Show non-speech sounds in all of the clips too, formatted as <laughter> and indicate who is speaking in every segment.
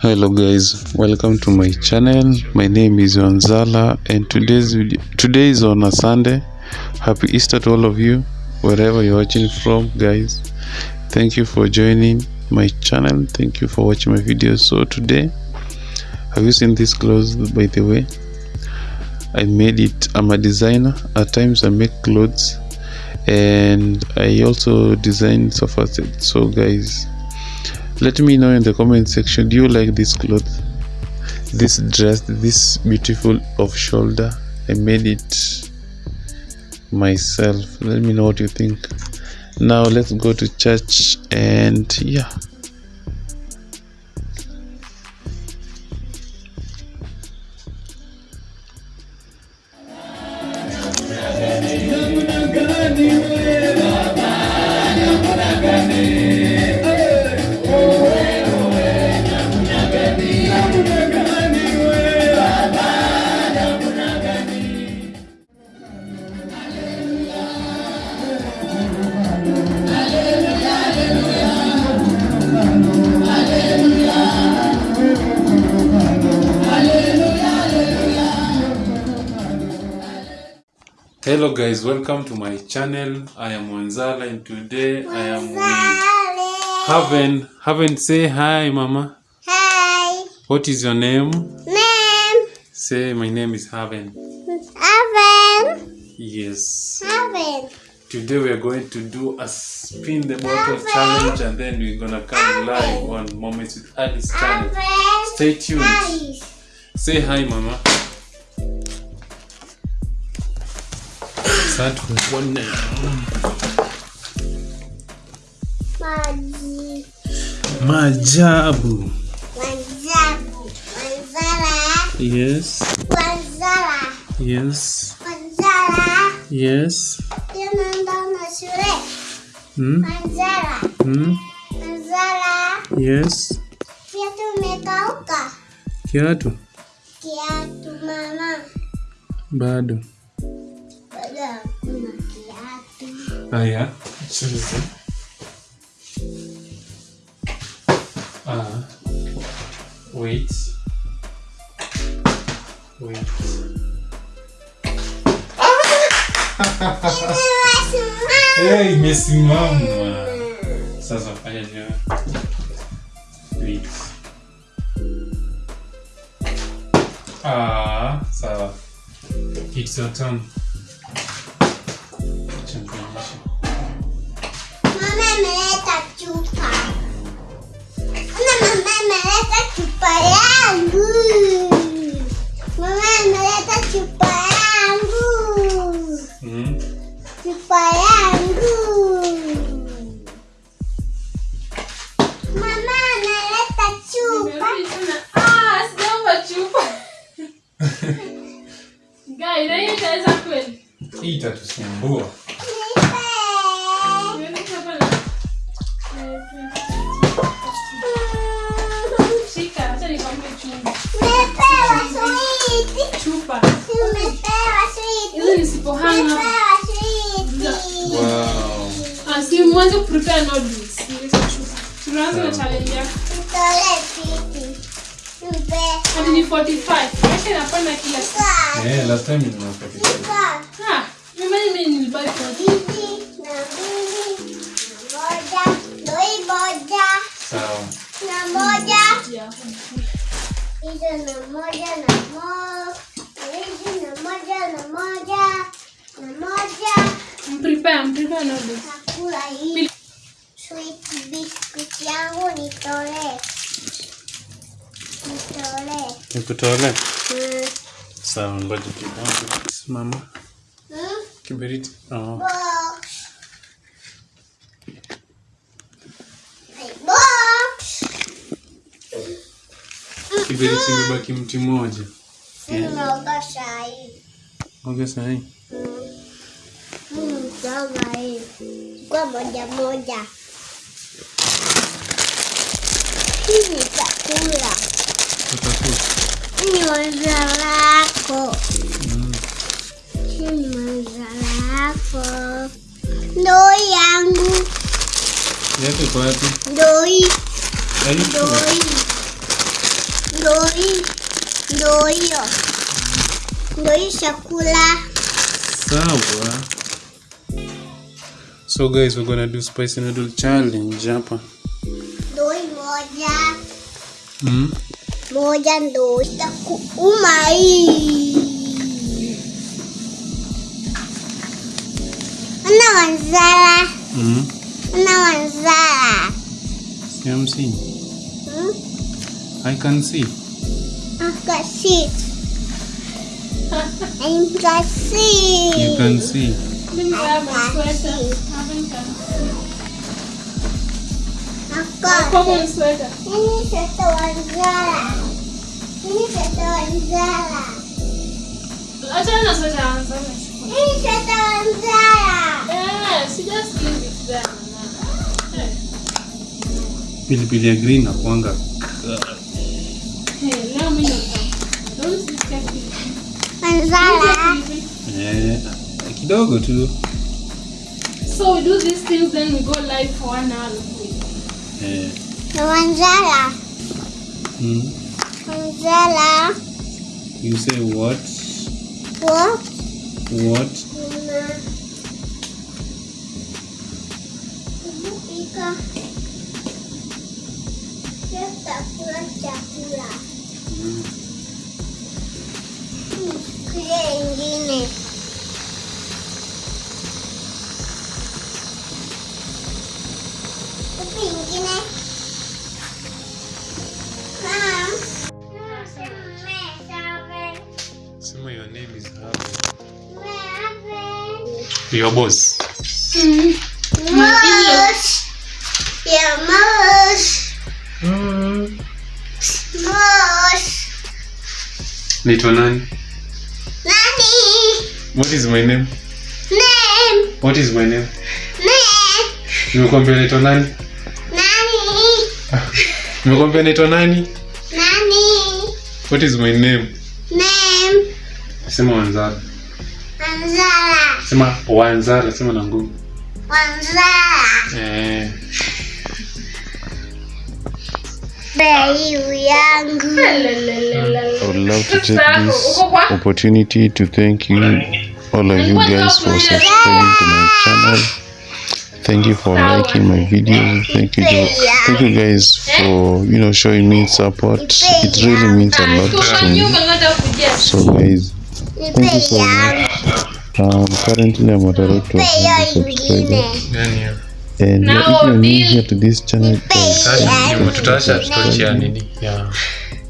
Speaker 1: hello guys welcome to my channel. My name is Wanzala and today's today is on a Sunday. Happy Easter to all of you wherever you're watching from guys. Thank you for joining my channel. Thank you for watching my videos so today have you seen this clothes by the way? I made it I'm a designer. At times I make clothes and I also design sofa sets. So guys let me know in the comment section do you like this cloth this dress this beautiful off shoulder? I made it myself. Let me know what you think. Now let's go to church and yeah hello guys welcome to my channel i am Wanzala and today i am with Haven Haven say hi mama
Speaker 2: Hi.
Speaker 1: what is your name
Speaker 2: Name.
Speaker 1: say my name is Haven
Speaker 2: Haven.
Speaker 1: yes
Speaker 2: Haven.
Speaker 1: Today we are going to do a spin the bottle Haven. challenge and then we're gonna come Haven. live on Moments with Alice channel.
Speaker 2: Haven.
Speaker 1: Stay tuned.
Speaker 2: Alice.
Speaker 1: Say hi mama. With one.
Speaker 2: Maji.
Speaker 1: Majabu.
Speaker 2: Yes. Wanzala.
Speaker 1: Yes.
Speaker 2: Wanzala.
Speaker 1: Yes.
Speaker 2: Wanzala.
Speaker 1: Yes.
Speaker 2: Na shule.
Speaker 1: Hmm?
Speaker 2: Wanzala.
Speaker 1: Hmm?
Speaker 2: Wanzala.
Speaker 1: Yes.
Speaker 2: Kiatu umekauka.
Speaker 1: Kiatu.
Speaker 2: Kiatu mama.
Speaker 1: Bado Haya. Choose. Ah. Wait. Wait. Hey, imesimama. Sasa fanya? Wait. Ah, sawa. It's your turn.
Speaker 2: Mama ameleta chupa. Ona mama ameleta chupa yangu. Mama ameleta switi.
Speaker 1: Wow.
Speaker 3: Ah, mwanze kuprepare noodles. Tunaanza na challenge yako.
Speaker 2: Nitolee switi. Nipe.
Speaker 3: Hadi ni 45. Acha inapanda kila siku.
Speaker 1: Eh, last time nilipata.
Speaker 2: Chupa.
Speaker 3: Ah, mimi mimi nilibaki kwa
Speaker 2: Mbili na mbili moja. Doi moja
Speaker 1: Sawa.
Speaker 2: na moja. Hizo na moja na moja. Hizi na moja na moja. Na moja.
Speaker 3: Mprepare, mprepare noodles.
Speaker 2: Nakula hii. Sweet biscuit yangu nitolee. Nitolee.
Speaker 1: Nikutole.
Speaker 2: Mm.
Speaker 1: Sawa, ngoja kidogo. Simama.
Speaker 2: Mm.
Speaker 1: Kiberiti. Oh.
Speaker 2: Box. Box.
Speaker 1: Kiberiti imebaki mti mmoja.
Speaker 2: Nimeoga sahi.
Speaker 1: Oga sahi.
Speaker 2: Mm, kama hii. Kwa moja moja. Hii ni chakula.
Speaker 1: Utakuta.
Speaker 2: Hii ni waza lako.
Speaker 1: Mm.
Speaker 2: Hii ni waza lako. Ndoo yangu.
Speaker 1: Yako iko wapi?
Speaker 2: Ndoo hii.
Speaker 1: Are you
Speaker 2: Ndoo
Speaker 1: sure?
Speaker 2: hii.
Speaker 1: So guys, we're gonna do spicy noodle challenge hapa.
Speaker 2: Ndo hii moja.
Speaker 1: Mm.
Speaker 2: Moja ndo itakuuma hii. Ana wanzala.
Speaker 1: Mm.
Speaker 2: Ana wanzala.
Speaker 1: See, I'm seeing.
Speaker 2: Hmm?
Speaker 1: I can see.
Speaker 2: I can see. <laughs> I can see.
Speaker 1: You can see.
Speaker 3: My sweater. Haven't done. My sweater.
Speaker 2: Wanzala. Wanzala.
Speaker 3: Achana na sweater
Speaker 2: wanzala.
Speaker 3: Just leave it there.
Speaker 1: Pilipili ya green na kuanga. Kidogo tu.
Speaker 3: So we do these things, then we go live for one hour.
Speaker 1: Eh.
Speaker 2: Wanzala.
Speaker 1: Mm.
Speaker 2: Wanzala.
Speaker 1: You say what?
Speaker 2: What?
Speaker 1: What?
Speaker 2: Mama. Ibu pika. Kita kula chakula.
Speaker 1: Mm.
Speaker 2: Hmm, Kile ingine.
Speaker 1: Your
Speaker 2: boss.
Speaker 1: Mm. Boss.
Speaker 2: Mm. Yeah, Mm. Boss.
Speaker 1: Naitwa nani?
Speaker 2: Nani?
Speaker 1: What is my name?
Speaker 2: Name.
Speaker 1: What is my name?
Speaker 2: Name.
Speaker 1: Nimekwambia naitwa nani?
Speaker 2: Nani?
Speaker 1: Nimekwambia naitwa nani?
Speaker 2: Nani?
Speaker 1: What is my name?
Speaker 2: Name.
Speaker 1: Sema Zara.
Speaker 2: Wanzala.
Speaker 1: Sema Wanzara, sema na nguvu.
Speaker 2: Wanzala.
Speaker 1: Eh. I would love to take this opportunity to thank you, all of you guys, for subscribing to my channel. Thank you for liking my videos. Thank you, thank you guys for you know showing me support. It really means a lot to me. So guys, thank you so much. Um, currently I'm at a rate of 100 subscribers, and now if you're new here to this channel, guys,
Speaker 2: Tutaacha
Speaker 1: torch ya
Speaker 2: nini?
Speaker 1: yeah.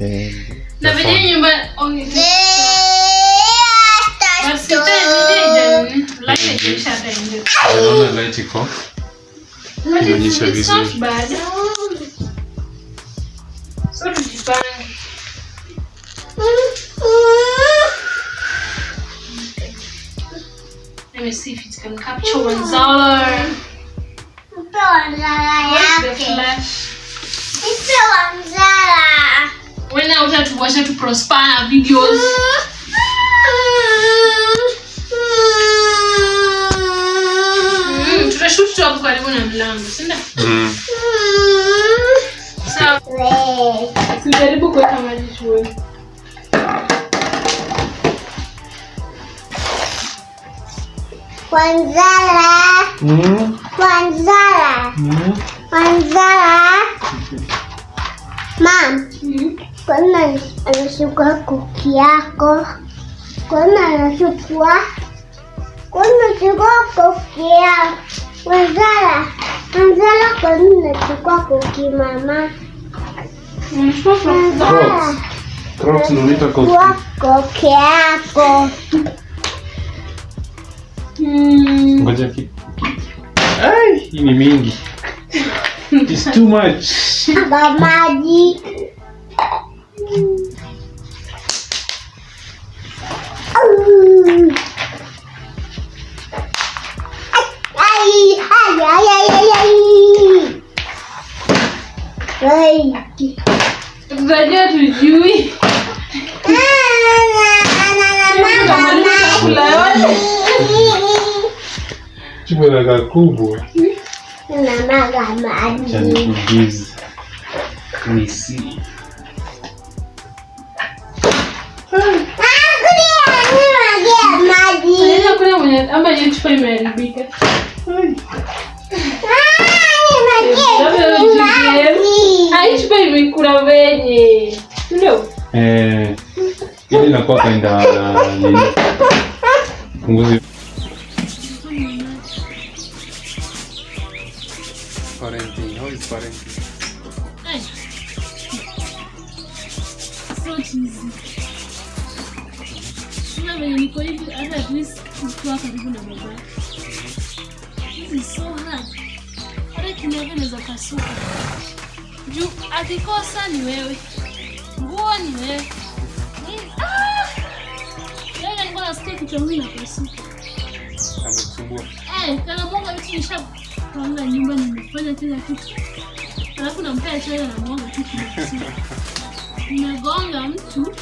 Speaker 1: And
Speaker 3: Na venye nyumba tena nije light
Speaker 1: iko? Inaonyesha vizuri.
Speaker 3: Let me see if it can capture wanzala. Wena utatuwasha tu prosper videos. Mm, tutashoot tu hapo karibu na mlango, si ndio?
Speaker 1: mm.
Speaker 3: Sawa. Sijaribu kuweka maji shule.
Speaker 2: Wanzala.
Speaker 1: Mm.
Speaker 2: Wanzala.
Speaker 1: Mm.
Speaker 2: Wanzala. Mam,
Speaker 3: Mm.
Speaker 2: kwani anachukua kuki yako? Kwani anachukua? Kwani anachukua kuki yako? Wanzala. Wanzala, kwani anachukua kuki mama?
Speaker 3: Unachukua kwa-
Speaker 2: Wanzala.
Speaker 1: Crocs unaita kofi.
Speaker 2: Chukua kuki yako.
Speaker 3: Mm.
Speaker 1: Ngoja ki. Ai, hii ni mingi. It's too much.
Speaker 2: Ba
Speaker 1: não não não Biz.
Speaker 3: Conheci. Ama
Speaker 2: gente
Speaker 3: primeiro,
Speaker 2: bica.
Speaker 3: Ai, ci fai mi cura bene. No.
Speaker 1: Eh, io non posso andare. Così. Parenting?
Speaker 3: Ay. So cheesy. Sina venye niko hivi hata at least nikiwa karibu na baba. This is so hard. Hata kinyago naweza kasuka. Juu akikosa ni wewe. Nguo ni wewe. Ah! Leo nilikuwa nasikia kichwa changu inapasuka.
Speaker 1: Amekusumbua.
Speaker 3: Eh, kana Mungu vitu nishapanga nyumba nimefanya kila kitu. Alafu nampea chai na mwanga tu kinapasuka. Nimegonga mtu